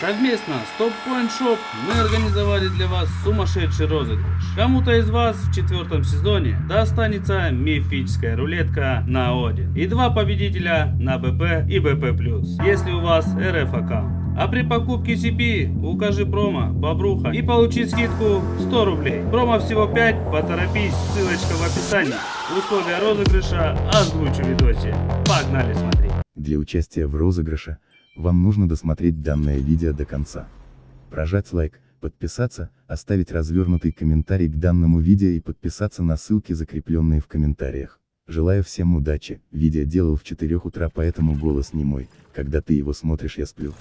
Совместно с Top Point Shop мы организовали для вас сумасшедший розыгрыш. Кому-то из вас в четвертом сезоне достанется мифическая рулетка на Один. И два победителя на БП и БП+, если у вас РФ аккаунт. А при покупке CP укажи промо Бобруха и получи скидку 100 рублей. Промо всего 5, поторопись, ссылочка в описании. Условия розыгрыша озвучу в видосе. Погнали смотреть. Для участия в розыгрыше, вам нужно досмотреть данное видео до конца. Прожать лайк, подписаться, оставить развернутый комментарий к данному видео и подписаться на ссылки, закрепленные в комментариях. Желаю всем удачи, видео делал в 4 утра, поэтому голос не мой, когда ты его смотришь я сплю.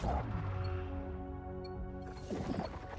Thank you.